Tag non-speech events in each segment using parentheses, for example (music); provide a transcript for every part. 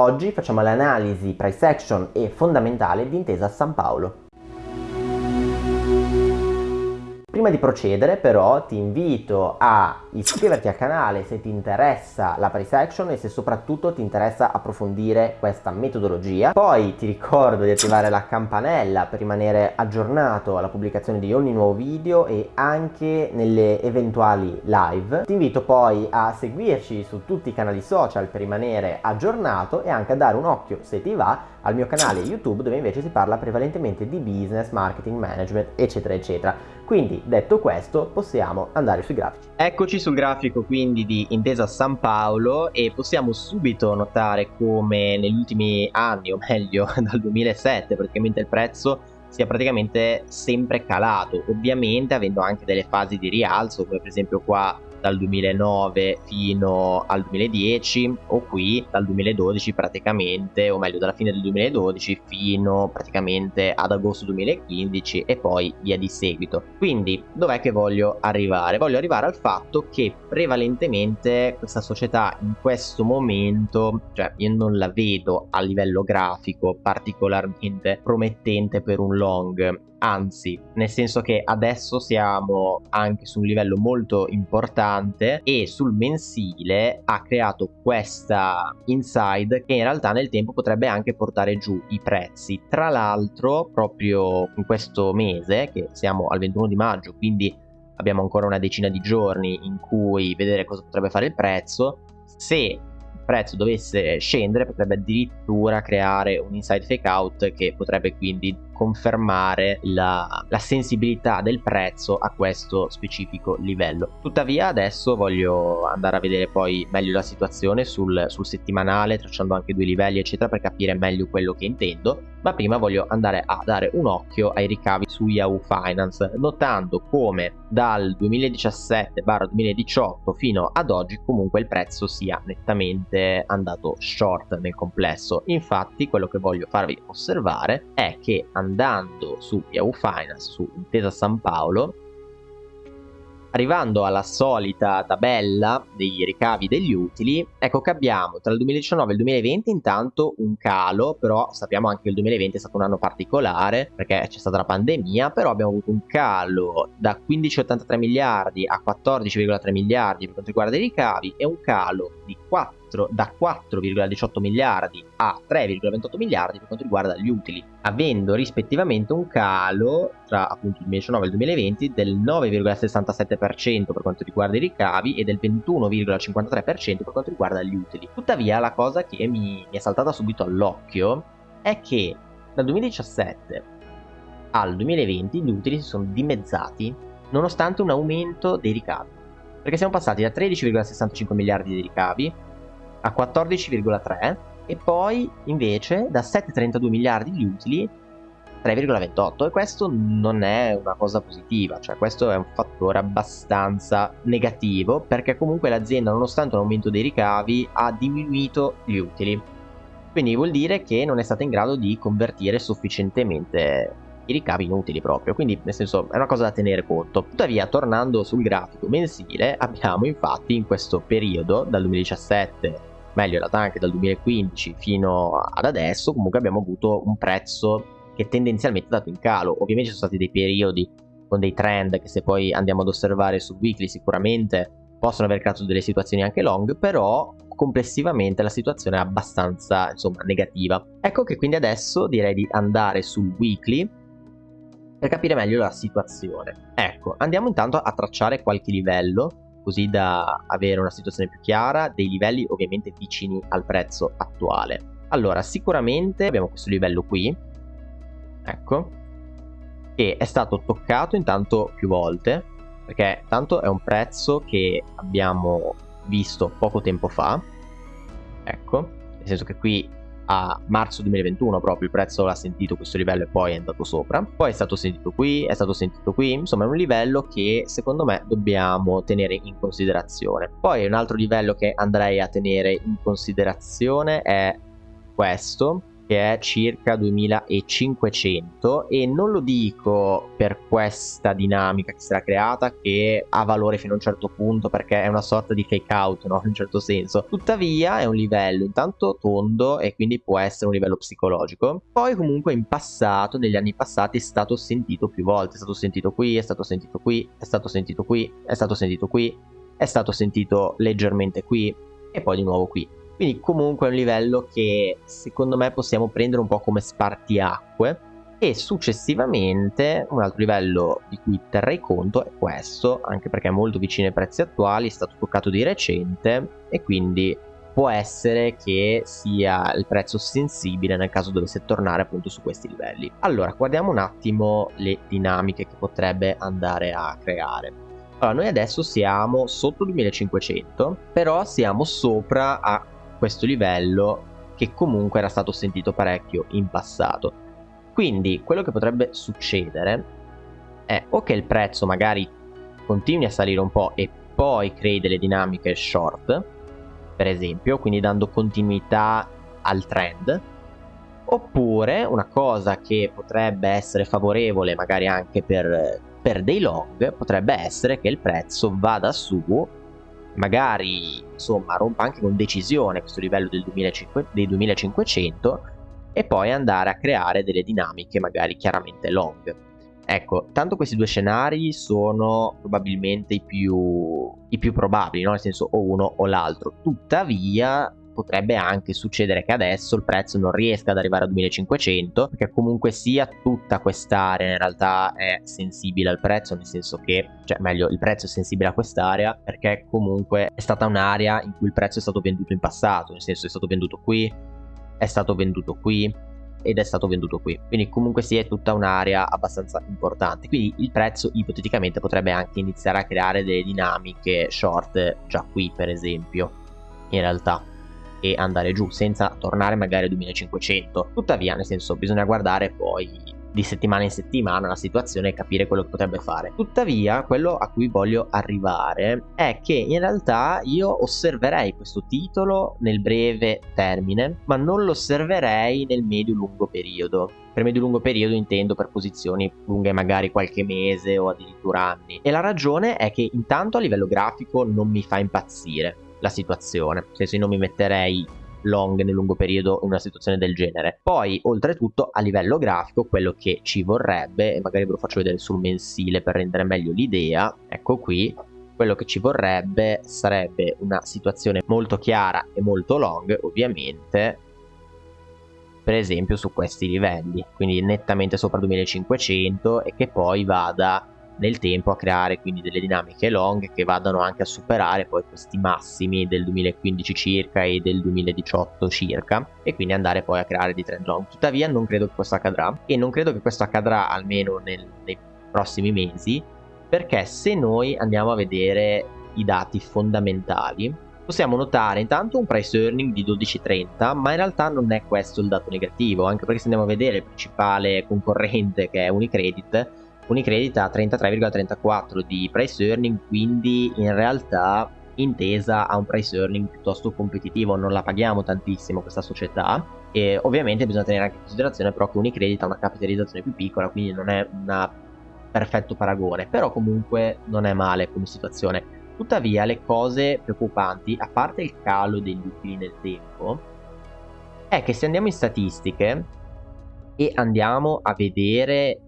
Oggi facciamo l'analisi price action e fondamentale di Intesa San Paolo. Prima di procedere però ti invito a iscriverti al canale se ti interessa la price action e se soprattutto ti interessa approfondire questa metodologia. Poi ti ricordo di attivare la campanella per rimanere aggiornato alla pubblicazione di ogni nuovo video e anche nelle eventuali live. Ti invito poi a seguirci su tutti i canali social per rimanere aggiornato e anche a dare un occhio se ti va al mio canale YouTube dove invece si parla prevalentemente di business, marketing, management eccetera eccetera. Quindi detto questo possiamo andare sui grafici. Eccoci sul grafico quindi di Intesa San Paolo e possiamo subito notare come negli ultimi anni o meglio (laughs) dal 2007 praticamente il prezzo sia praticamente sempre calato ovviamente avendo anche delle fasi di rialzo come per esempio qua dal 2009 fino al 2010 o qui dal 2012 praticamente o meglio dalla fine del 2012 fino praticamente ad agosto 2015 e poi via di seguito. Quindi dov'è che voglio arrivare? Voglio arrivare al fatto che prevalentemente questa società in questo momento cioè io non la vedo a livello grafico particolarmente promettente per un long anzi nel senso che adesso siamo anche su un livello molto importante e sul mensile ha creato questa inside che in realtà nel tempo potrebbe anche portare giù i prezzi. Tra l'altro proprio in questo mese che siamo al 21 di maggio quindi abbiamo ancora una decina di giorni in cui vedere cosa potrebbe fare il prezzo se prezzo dovesse scendere potrebbe addirittura creare un inside fake out che potrebbe quindi confermare la, la, sensibilità del prezzo a questo specifico livello. Tuttavia adesso voglio andare a vedere poi meglio la situazione sul, sul settimanale, tracciando anche due livelli eccetera per capire meglio quello che intendo, ma prima voglio andare a dare un occhio ai ricavi su Yahoo Finance, notando come dal 2017-2018 fino ad oggi comunque il prezzo sia nettamente andato short nel complesso. Infatti quello che voglio farvi osservare è che andando andando su Yahoo Finance, su Intesa San Paolo, arrivando alla solita tabella dei ricavi degli utili, ecco che abbiamo tra il 2019 e il 2020 intanto un calo, però sappiamo anche che il 2020 è stato un anno particolare perché c'è stata la pandemia, però abbiamo avuto un calo da 15,83 miliardi a 14,3 miliardi per quanto riguarda i ricavi e un calo di 4 4, da 4,18 miliardi a 3,28 miliardi per quanto riguarda gli utili, avendo rispettivamente un calo tra appunto il 2019 e il 2020 del 9,67% per quanto riguarda i ricavi e del 21,53% per quanto riguarda gli utili. Tuttavia la cosa che mi, mi è saltata subito all'occhio è che dal 2017 al 2020 gli utili si sono dimezzati nonostante un aumento dei ricavi perché siamo passati da 13,65 miliardi di ricavi a 14,3 e poi invece da 7,32 miliardi di utili 3,28 e questo non è una cosa positiva, cioè questo è un fattore abbastanza negativo perché comunque l'azienda nonostante un aumento dei ricavi ha diminuito gli utili. Quindi vuol dire che non è stata in grado di convertire sufficientemente i ricavi inutili proprio, quindi nel senso è una cosa da tenere conto. Tuttavia tornando sul grafico mensile abbiamo infatti in questo periodo dal 2017 meglio in realtà anche dal 2015 fino ad adesso comunque abbiamo avuto un prezzo che tendenzialmente è andato in calo. Ovviamente ci sono stati dei periodi con dei trend che se poi andiamo ad osservare su weekly sicuramente possono aver creato delle situazioni anche long però complessivamente la situazione è abbastanza insomma negativa. Ecco che quindi adesso direi di andare sul weekly per capire meglio la situazione. Ecco andiamo intanto a tracciare qualche livello così da avere una situazione più chiara, dei livelli ovviamente vicini al prezzo attuale. Allora, sicuramente abbiamo questo livello qui, ecco, che è stato toccato intanto più volte, perché tanto è un prezzo che abbiamo visto poco tempo fa, ecco, nel senso che qui a marzo 2021 proprio il prezzo l'ha sentito questo livello e poi è andato sopra. Poi è stato sentito qui è stato sentito qui insomma è un livello che secondo me dobbiamo tenere in considerazione. Poi un altro livello che andrei a tenere in considerazione è questo che è circa 2500 e non lo dico per questa dinamica che si era creata che ha valore fino a un certo punto perché è una sorta di fake out no? (laughs) in un certo senso. Tuttavia è un livello intanto tondo e quindi può essere un livello psicologico. Poi comunque in passato negli anni passati è stato sentito più volte. È stato sentito qui è stato sentito qui è stato sentito qui è stato sentito qui è stato sentito leggermente qui e poi di nuovo qui quindi comunque è un livello che secondo me possiamo prendere un po' come spartiacque e successivamente un altro livello di cui terrei conto è questo, anche perché è molto vicino ai prezzi attuali, è stato toccato di recente e quindi può essere che sia il prezzo sensibile nel caso dovesse tornare appunto su questi livelli. Allora, guardiamo un attimo le dinamiche che potrebbe andare a creare. Allora, noi adesso siamo sotto 2500, però siamo sopra a questo livello che comunque era stato sentito parecchio in passato. Quindi quello che potrebbe succedere è o che il prezzo magari continui a salire un po' e poi crei delle dinamiche short, per esempio, quindi dando continuità al trend, oppure una cosa che potrebbe essere favorevole magari anche per, per dei long potrebbe essere che il prezzo vada su magari insomma rompa anche con decisione questo livello del 2500, dei 2500 e poi andare a creare delle dinamiche magari chiaramente long. Ecco, tanto questi due scenari sono probabilmente i più, i più probabili, no? nel senso o uno o l'altro. Tuttavia, potrebbe anche succedere che adesso il prezzo non riesca ad arrivare a 2500 perché comunque sia tutta quest'area in realtà è sensibile al prezzo nel senso che cioè meglio il prezzo è sensibile a quest'area perché comunque è stata un'area in cui il prezzo è stato venduto in passato nel senso è stato venduto qui è stato venduto qui ed è stato venduto qui. Quindi comunque sia è tutta un'area abbastanza importante. Quindi il prezzo ipoteticamente potrebbe anche iniziare a creare delle dinamiche short già qui per esempio in realtà e andare giù senza tornare magari a 2500 tuttavia nel senso bisogna guardare poi di settimana in settimana la situazione e capire quello che potrebbe fare. Tuttavia, quello a cui voglio arrivare è che in realtà io osserverei questo titolo nel breve termine, ma non lo osserverei nel medio-lungo periodo. Per medio-lungo periodo intendo per posizioni lunghe magari qualche mese o addirittura anni. E la ragione è che intanto a livello grafico non mi fa impazzire la situazione, nel senso io non mi metterei long nel lungo periodo in una situazione del genere. Poi, oltretutto, a livello grafico, quello che ci vorrebbe, e magari ve lo faccio vedere sul mensile per rendere meglio l'idea, ecco qui, quello che ci vorrebbe sarebbe una situazione molto chiara e molto long, ovviamente, per esempio su questi livelli, quindi nettamente sopra 2500 e che poi vada nel tempo a creare quindi delle dinamiche long che vadano anche a superare poi questi massimi del 2015 circa e del 2018 circa e quindi andare poi a creare dei trend long. Tuttavia non credo che questo accadrà e non credo che questo accadrà almeno nel, nei prossimi mesi perché se noi andiamo a vedere i dati fondamentali possiamo notare intanto un price earning di 12,30 ma in realtà non è questo il dato negativo anche perché se andiamo a vedere il principale concorrente che è Unicredit Unicredit ha 33,34 di price earning, quindi in realtà intesa a un price earning piuttosto competitivo, non la paghiamo tantissimo questa società e ovviamente bisogna tenere anche in considerazione però che Unicredit ha una capitalizzazione più piccola, quindi non è un perfetto paragone, però comunque non è male come situazione. Tuttavia le cose preoccupanti, a parte il calo degli utili nel tempo, è che se andiamo in statistiche e andiamo a vedere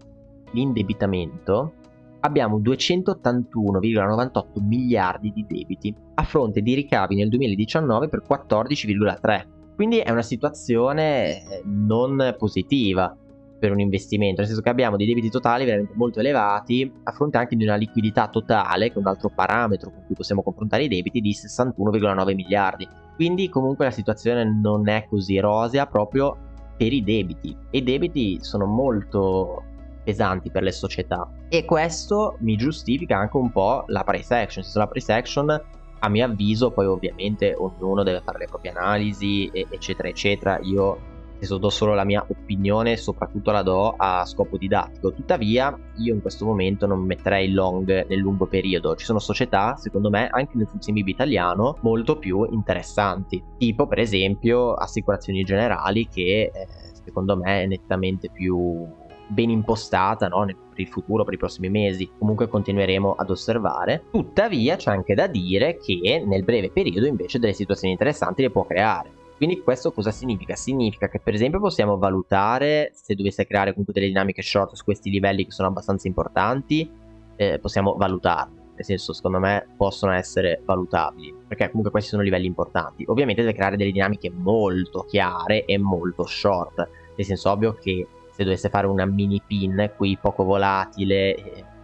l'indebitamento abbiamo 281,98 miliardi di debiti a fronte di ricavi nel 2019 per 14,3 quindi è una situazione eh, non positiva per un investimento nel senso che abbiamo dei debiti totali veramente molto elevati a fronte anche di una liquidità totale che è un altro parametro con cui possiamo confrontare i debiti di 61,9 miliardi. Quindi comunque la situazione non è così rosea proprio per i debiti. E i debiti sono molto pesanti per le società. E questo mi giustifica anche un po' la price action, la price action a mio avviso poi ovviamente ognuno deve fare le proprie analisi eccetera eccetera. Io adesso do solo la mia opinione soprattutto la do a scopo didattico. Tuttavia io in questo momento non metterei long nel lungo periodo. Ci sono società secondo me anche nel FTSE italiano molto più interessanti. Tipo per esempio assicurazioni generali che eh, secondo me è nettamente più ben impostata no? per il futuro, per i prossimi mesi. Comunque continueremo ad osservare. Tuttavia c'è anche da dire che nel breve periodo invece delle situazioni interessanti le può creare. Quindi questo cosa significa? Significa che per esempio possiamo valutare se dovesse creare comunque delle dinamiche short su questi livelli che sono abbastanza importanti, eh, possiamo valutarle. Nel senso, secondo me, possono essere valutabili, perché comunque questi sono livelli importanti. Ovviamente deve creare delle dinamiche molto chiare e molto short. Nel senso, ovvio che se dovesse fare una mini pin qui poco volatile,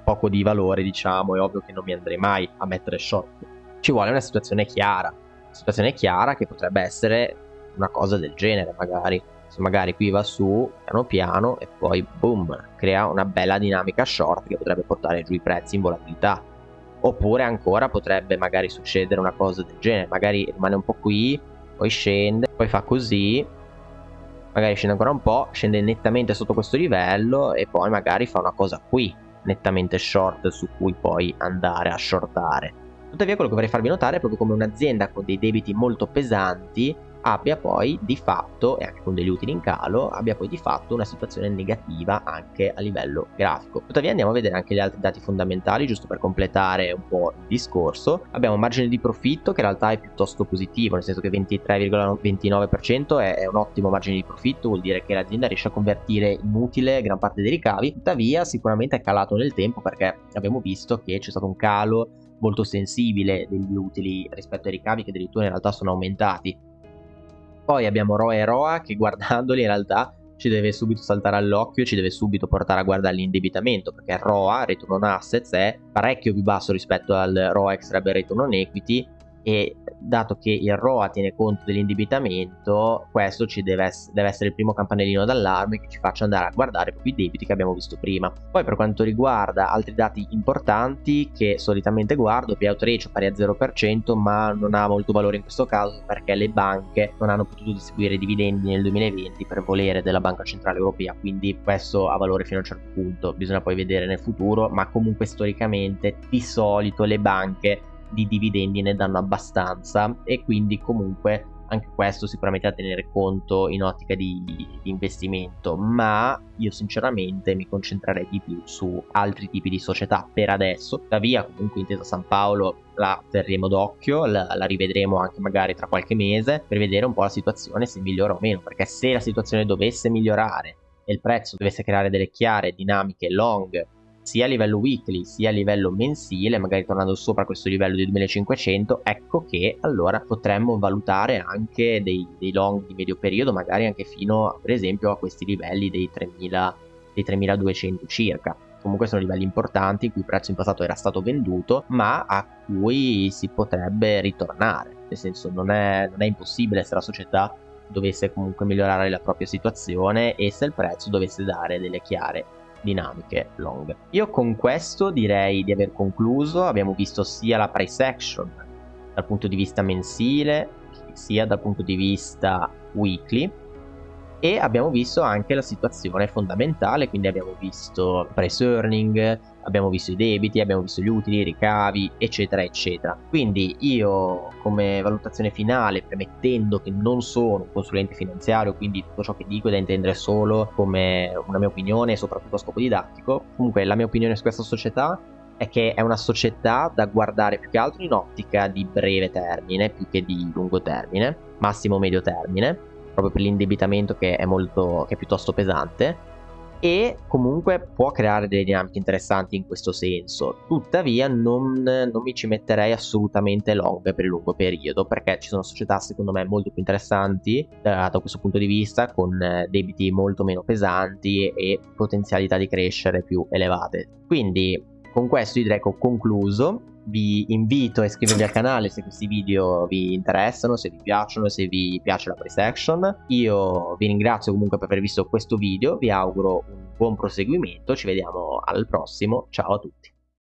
poco di valore, diciamo, è ovvio che non mi andrei mai a mettere short. Ci vuole una situazione chiara. Una situazione chiara che potrebbe essere una cosa del genere, magari. Se magari qui va su piano piano e poi boom, crea una bella dinamica short che potrebbe portare giù i prezzi in volatilità. Oppure ancora potrebbe magari succedere una cosa del genere, magari rimane un po' qui, poi scende, poi fa così magari scende ancora un po', scende nettamente sotto questo livello e poi magari fa una cosa qui, nettamente short su cui poi andare a shortare. Tuttavia quello che vorrei farvi notare è proprio come un'azienda con dei debiti molto pesanti abbia poi di fatto, e anche con degli utili in calo, abbia poi di fatto una situazione negativa anche a livello grafico. Tuttavia andiamo a vedere anche gli altri dati fondamentali, giusto per completare un po' il discorso. Abbiamo un margine di profitto che in realtà è piuttosto positivo, nel senso che 23,29% è, è un ottimo margine di profitto, vuol dire che l'azienda riesce a convertire in utile gran parte dei ricavi, tuttavia sicuramente è calato nel tempo perché abbiamo visto che c'è stato un calo molto sensibile degli utili rispetto ai ricavi che addirittura in realtà sono aumentati poi abbiamo Roa e Roa che guardandoli in realtà ci deve subito saltare all'occhio, ci deve subito portare a guardare l'indebitamento perché ROA, Return on Assets, è parecchio più basso rispetto al ROA Extra Return on Equity e dato che il ROA tiene conto dell'indebitamento, questo ci deve, deve, essere il primo campanellino d'allarme che ci faccia andare a guardare proprio i debiti che abbiamo visto prima. Poi per quanto riguarda altri dati importanti che solitamente guardo, payout ratio pari a 0%, ma non ha molto valore in questo caso perché le banche non hanno potuto distribuire dividendi nel 2020 per volere della Banca Centrale Europea, quindi questo ha valore fino a un certo punto, bisogna poi vedere nel futuro, ma comunque storicamente di solito le banche di dividendi ne danno abbastanza e quindi comunque anche questo sicuramente da tenere conto in ottica di, di, investimento ma io sinceramente mi concentrerei di più su altri tipi di società per adesso. Tuttavia comunque intesa San Paolo la terremo d'occhio la, la rivedremo anche magari tra qualche mese per vedere un po' la situazione se migliora o meno perché se la situazione dovesse migliorare e il prezzo dovesse creare delle chiare dinamiche long sia a livello weekly sia a livello mensile, magari tornando sopra questo livello di 2500, ecco che allora potremmo valutare anche dei, dei long di medio periodo, magari anche fino per esempio a questi livelli dei 3000 dei 3200 circa. Comunque sono livelli importanti in cui il prezzo in passato era stato venduto, ma a cui si potrebbe ritornare. Nel senso, non è, non è impossibile se la società dovesse comunque migliorare la propria situazione e se il prezzo dovesse dare delle chiare dinamiche long. Io con questo direi di aver concluso, abbiamo visto sia la price action dal punto di vista mensile sia dal punto di vista weekly e abbiamo visto anche la situazione fondamentale, quindi abbiamo visto price earning, abbiamo visto i debiti, abbiamo visto gli utili, i ricavi, eccetera, eccetera. Quindi io come valutazione finale, premettendo che non sono un consulente finanziario, quindi tutto ciò che dico è da intendere solo come una mia opinione, soprattutto a scopo didattico, comunque la mia opinione su questa società è che è una società da guardare più che altro in ottica di breve termine più che di lungo termine, massimo medio termine, proprio per l'indebitamento che è molto che è piuttosto pesante e comunque può creare delle dinamiche interessanti in questo senso. Tuttavia non, non, mi ci metterei assolutamente long per il lungo periodo perché ci sono società secondo me molto più interessanti da, da questo punto di vista con eh, debiti molto meno pesanti e potenzialità di crescere più elevate. Quindi con questo direi che ho concluso vi invito a iscrivervi al canale se questi video vi interessano, se vi piacciono, se vi piace la price action. Io vi ringrazio comunque per aver visto questo video, vi auguro un buon proseguimento, ci vediamo al prossimo, ciao a tutti.